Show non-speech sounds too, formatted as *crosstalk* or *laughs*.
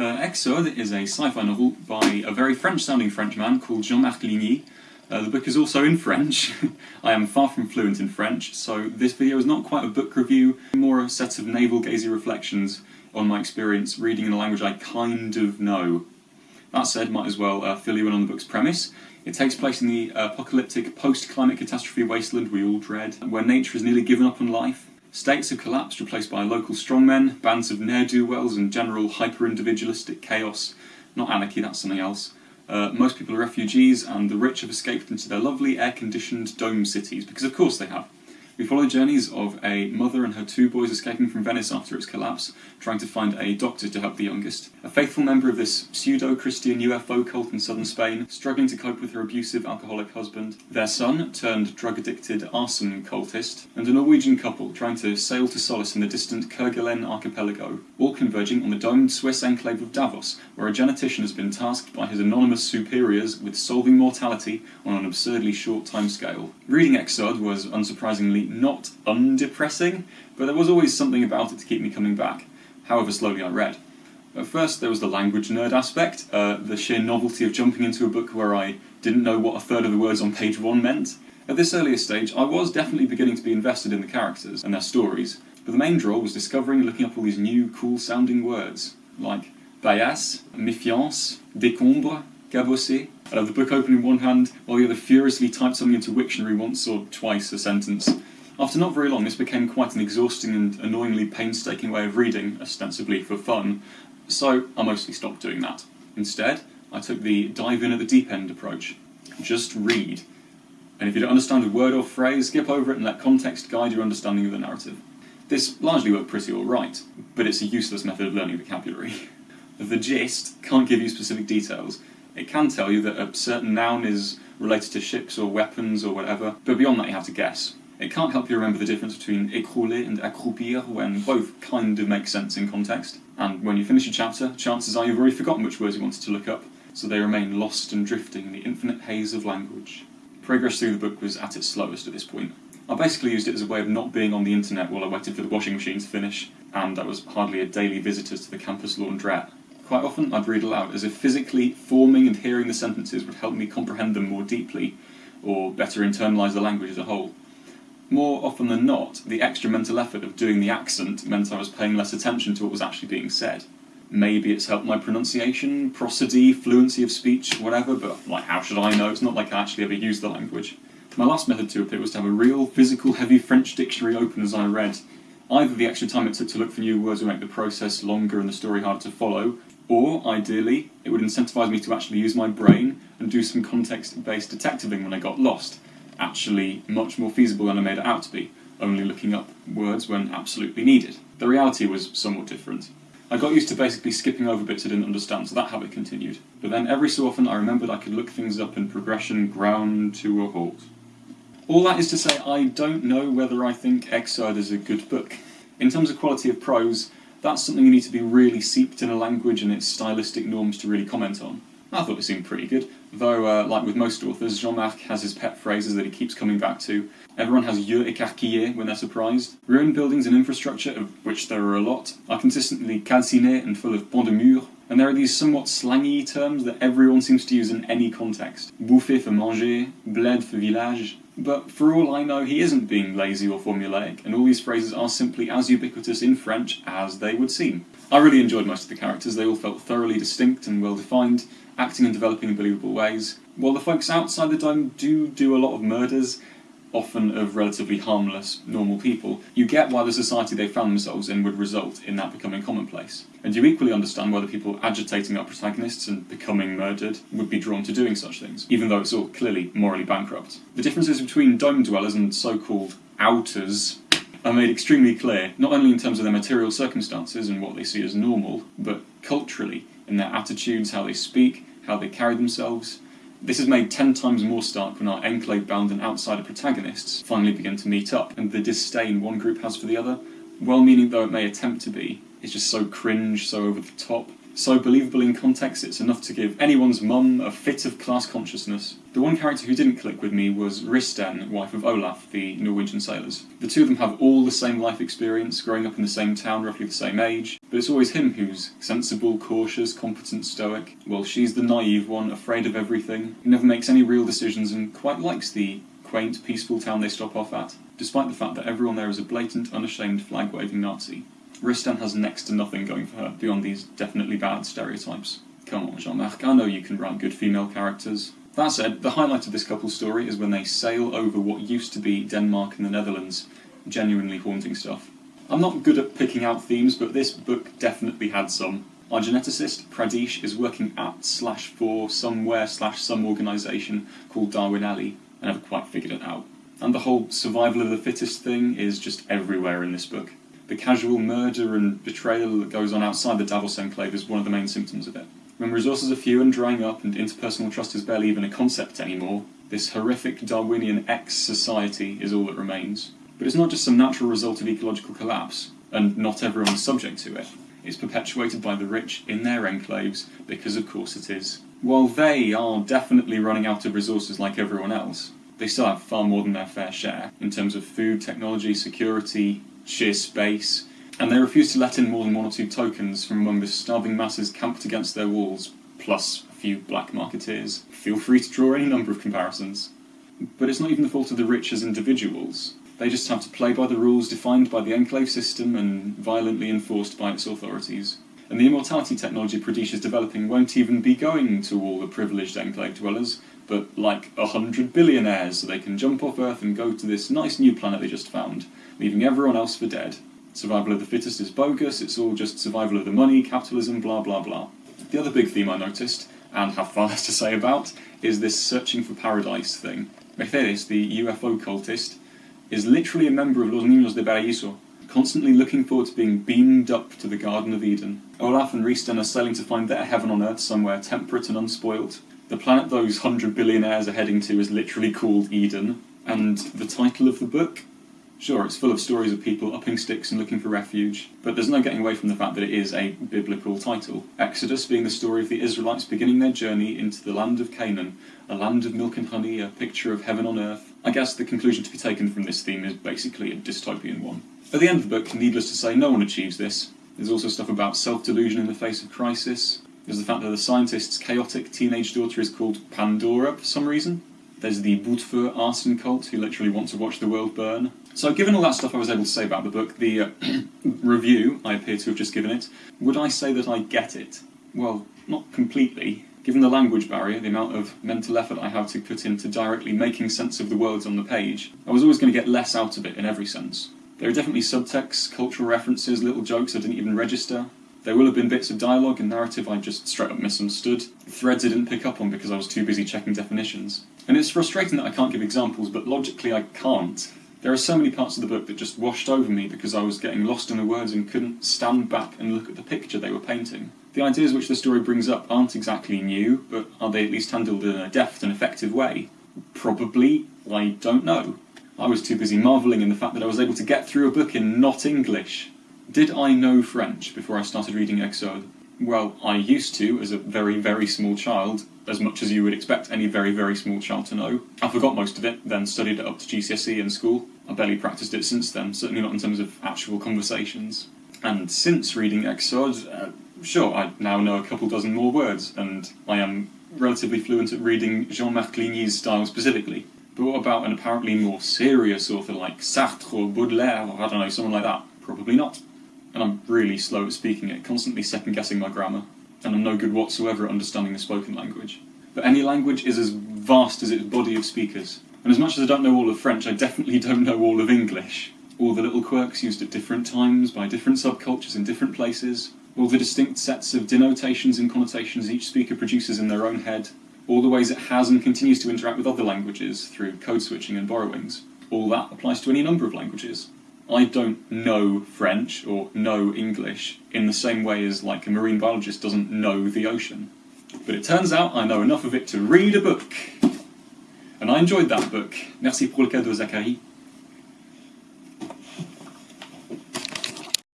Uh, Exode is a sci-fi novel by a very French-sounding Frenchman called Jean-Marc Ligny. Uh, the book is also in French. *laughs* I am far from fluent in French, so this video is not quite a book review, more a set of navel-gazing reflections on my experience reading in a language I kind of know. That said, might as well uh, fill you in on the book's premise. It takes place in the apocalyptic post-climate catastrophe wasteland we all dread, where nature has nearly given up on life. States have collapsed, replaced by local strongmen, bands of ne'er-do-wells and general hyper-individualistic chaos. Not anarchy, that's something else. Uh, most people are refugees, and the rich have escaped into their lovely air-conditioned dome cities, because of course they have. We follow journeys of a mother and her two boys escaping from Venice after its collapse, trying to find a doctor to help the youngest. A faithful member of this pseudo-Christian UFO cult in southern Spain, struggling to cope with her abusive alcoholic husband. Their son, turned drug-addicted arson cultist. And a Norwegian couple trying to sail to solace in the distant Kerguelen archipelago. All converging on the domed Swiss enclave of Davos, where a genetician has been tasked by his anonymous superiors with solving mortality on an absurdly short timescale. Reading Exode was, unsurprisingly, not undepressing, but there was always something about it to keep me coming back, however slowly I read. At first there was the language nerd aspect, uh, the sheer novelty of jumping into a book where I didn't know what a third of the words on page one meant. At this earlier stage, I was definitely beginning to be invested in the characters and their stories, but the main draw was discovering and looking up all these new, cool-sounding words, like paillasse, méfiance, décombre, cabossé. I'd have the book open in one hand, while the other furiously typed something into Wiktionary once or twice a sentence. After not very long, this became quite an exhausting and annoyingly painstaking way of reading, ostensibly for fun, so I mostly stopped doing that. Instead, I took the dive in at the deep end approach. Just read. And if you don't understand a word or phrase, skip over it and let context guide your understanding of the narrative. This largely worked pretty alright, but it's a useless method of learning vocabulary. *laughs* the gist can't give you specific details. It can tell you that a certain noun is related to ships or weapons or whatever, but beyond that you have to guess. It can't help you remember the difference between écrouler and accroupir when both kind of make sense in context. And when you finish a chapter, chances are you've already forgotten which words you wanted to look up, so they remain lost and drifting in the infinite haze of language. Progress through the book was at its slowest at this point. I basically used it as a way of not being on the internet while I waited for the washing machine to finish, and I was hardly a daily visitor to the campus laundrette. Quite often I'd read aloud, as if physically forming and hearing the sentences would help me comprehend them more deeply, or better internalise the language as a whole. More often than not, the extra mental effort of doing the accent meant I was paying less attention to what was actually being said. Maybe it's helped my pronunciation, prosody, fluency of speech, whatever, but like how should I know? It's not like I actually ever used the language. My last method to it was to have a real, physical, heavy French dictionary open as I read. Either the extra time it took to look for new words would make the process longer and the story harder to follow, or, ideally, it would incentivise me to actually use my brain and do some context-based detectiving when I got lost, actually much more feasible than I made it out to be, only looking up words when absolutely needed. The reality was somewhat different. I got used to basically skipping over bits I didn't understand, so that habit continued. But then every so often I remembered I could look things up in progression ground to a halt. All that is to say, I don't know whether I think Exode is a good book. In terms of quality of prose, that's something you need to be really seeped in a language and its stylistic norms to really comment on. I thought it seemed pretty good, though, uh, like with most authors, Jean-Marc has his pet phrases that he keeps coming back to. Everyone has yeux écarquillés when they're surprised. Ruined buildings and infrastructure, of which there are a lot, are consistently calcinés and full of pans de mur, and there are these somewhat slangy terms that everyone seems to use in any context. Bouffer for manger, bled for village. But for all I know, he isn't being lazy or formulaic, and all these phrases are simply as ubiquitous in French as they would seem. I really enjoyed most of the characters, they all felt thoroughly distinct and well defined, acting and developing in believable ways. While the folks outside the dome do do a lot of murders, often of relatively harmless, normal people, you get why the society they found themselves in would result in that becoming commonplace. And you equally understand why the people agitating our protagonists and becoming murdered would be drawn to doing such things, even though it's all clearly morally bankrupt. The differences between dome dwellers and so-called outers are made extremely clear, not only in terms of their material circumstances and what they see as normal, but culturally, in their attitudes, how they speak, how they carry themselves. This is made ten times more stark when our enclave-bound and outsider protagonists finally begin to meet up, and the disdain one group has for the other, well-meaning though it may attempt to be, is just so cringe, so over the top, so believable in context it's enough to give anyone's mum a fit of class consciousness. The one character who didn't click with me was Risten, wife of Olaf, the Norwegian sailors. The two of them have all the same life experience, growing up in the same town, roughly the same age, but it's always him who's sensible, cautious, competent, stoic, while she's the naive one, afraid of everything, never makes any real decisions and quite likes the quaint, peaceful town they stop off at, despite the fact that everyone there is a blatant, unashamed flag-waving Nazi. Risten has next to nothing going for her, beyond these definitely bad stereotypes. Come on, Jean-Marc, I know you can write good female characters. That said, the highlight of this couple's story is when they sail over what used to be Denmark and the Netherlands. Genuinely haunting stuff. I'm not good at picking out themes, but this book definitely had some. Our geneticist, Pradesh, is working at slash for somewhere slash some organisation called Darwin Alley. I never quite figured it out. And the whole survival of the fittest thing is just everywhere in this book. The casual murder and betrayal that goes on outside the Davos enclave is one of the main symptoms of it. When resources are few and drying up and interpersonal trust is barely even a concept anymore, this horrific Darwinian X-society is all that remains. But it's not just some natural result of ecological collapse, and not everyone is subject to it. It's perpetuated by the rich in their enclaves, because of course it is. While they are definitely running out of resources like everyone else, they still have far more than their fair share, in terms of food, technology, security, sheer space, and they refuse to let in more than one or two tokens from among the starving masses camped against their walls, plus a few black marketeers. Feel free to draw any number of comparisons. But it's not even the fault of the rich as individuals. They just have to play by the rules defined by the enclave system and violently enforced by its authorities. And the immortality technology Pradesh is developing won't even be going to all the privileged enclave dwellers, but like a hundred billionaires so they can jump off Earth and go to this nice new planet they just found, leaving everyone else for dead. Survival of the fittest is bogus, it's all just survival of the money, capitalism, blah blah blah. The other big theme I noticed, and have far *laughs* less to say about, is this searching for paradise thing. Mercedes, the UFO cultist, is literally a member of Los Niños de Paraíso, constantly looking forward to being beamed up to the Garden of Eden. Olaf and Risten are sailing to find their heaven on earth somewhere temperate and unspoilt. The planet those hundred billionaires are heading to is literally called Eden, and the title of the book Sure, it's full of stories of people upping sticks and looking for refuge, but there's no getting away from the fact that it is a biblical title. Exodus being the story of the Israelites beginning their journey into the land of Canaan, a land of milk and honey, a picture of heaven on earth. I guess the conclusion to be taken from this theme is basically a dystopian one. At the end of the book, needless to say, no one achieves this. There's also stuff about self-delusion in the face of crisis. There's the fact that the scientist's chaotic teenage daughter is called Pandora for some reason. There's the Boutefeu arson cult who literally want to watch the world burn. So given all that stuff I was able to say about the book, the uh, *clears throat* review I appear to have just given it, would I say that I get it? Well, not completely. Given the language barrier, the amount of mental effort I have to put into directly making sense of the words on the page, I was always going to get less out of it in every sense. There are definitely subtexts, cultural references, little jokes I didn't even register. There will have been bits of dialogue and narrative I just straight up misunderstood, threads I didn't pick up on because I was too busy checking definitions. And it's frustrating that I can't give examples, but logically I can't. There are so many parts of the book that just washed over me because I was getting lost in the words and couldn't stand back and look at the picture they were painting. The ideas which the story brings up aren't exactly new, but are they at least handled in a deft and effective way? Probably, I don't know. I was too busy marvelling in the fact that I was able to get through a book in not English. Did I know French before I started reading Exode? Well, I used to as a very, very small child, as much as you would expect any very, very small child to know. I forgot most of it, then studied it up to GCSE in school. I barely practiced it since then, certainly not in terms of actual conversations. And since reading Exode, uh, sure, I now know a couple dozen more words, and I am relatively fluent at reading Jean-Marc Ligny's style specifically. But what about an apparently more serious author like Sartre or Baudelaire, or I don't know, someone like that? Probably not and I'm really slow at speaking it, constantly second guessing my grammar, and I'm no good whatsoever at understanding the spoken language. But any language is as vast as its body of speakers, and as much as I don't know all of French, I definitely don't know all of English. All the little quirks used at different times, by different subcultures in different places, all the distinct sets of denotations and connotations each speaker produces in their own head, all the ways it has and continues to interact with other languages through code switching and borrowings. All that applies to any number of languages. I don't know French or know English in the same way as like a marine biologist doesn't know the ocean. But it turns out I know enough of it to read a book. And I enjoyed that book. Merci pour le cadeau, Zachary.